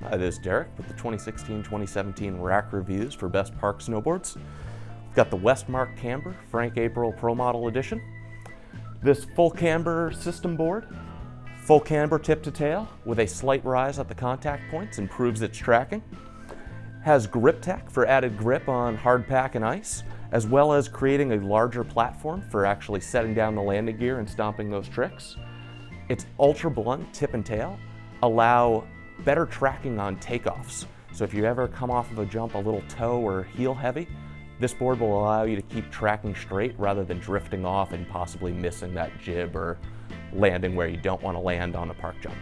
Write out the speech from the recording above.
Hi, this is Derek with the 2016-2017 rack reviews for Best Park Snowboards. We've got the Westmark Camber Frank April Pro Model Edition. This full camber system board, full camber tip to tail with a slight rise at the contact points improves its tracking. Has grip tech for added grip on hard pack and ice, as well as creating a larger platform for actually setting down the landing gear and stomping those tricks. Its ultra blunt tip and tail allow better tracking on takeoffs. So if you ever come off of a jump a little toe or heel heavy, this board will allow you to keep tracking straight rather than drifting off and possibly missing that jib or landing where you don't want to land on a park jump.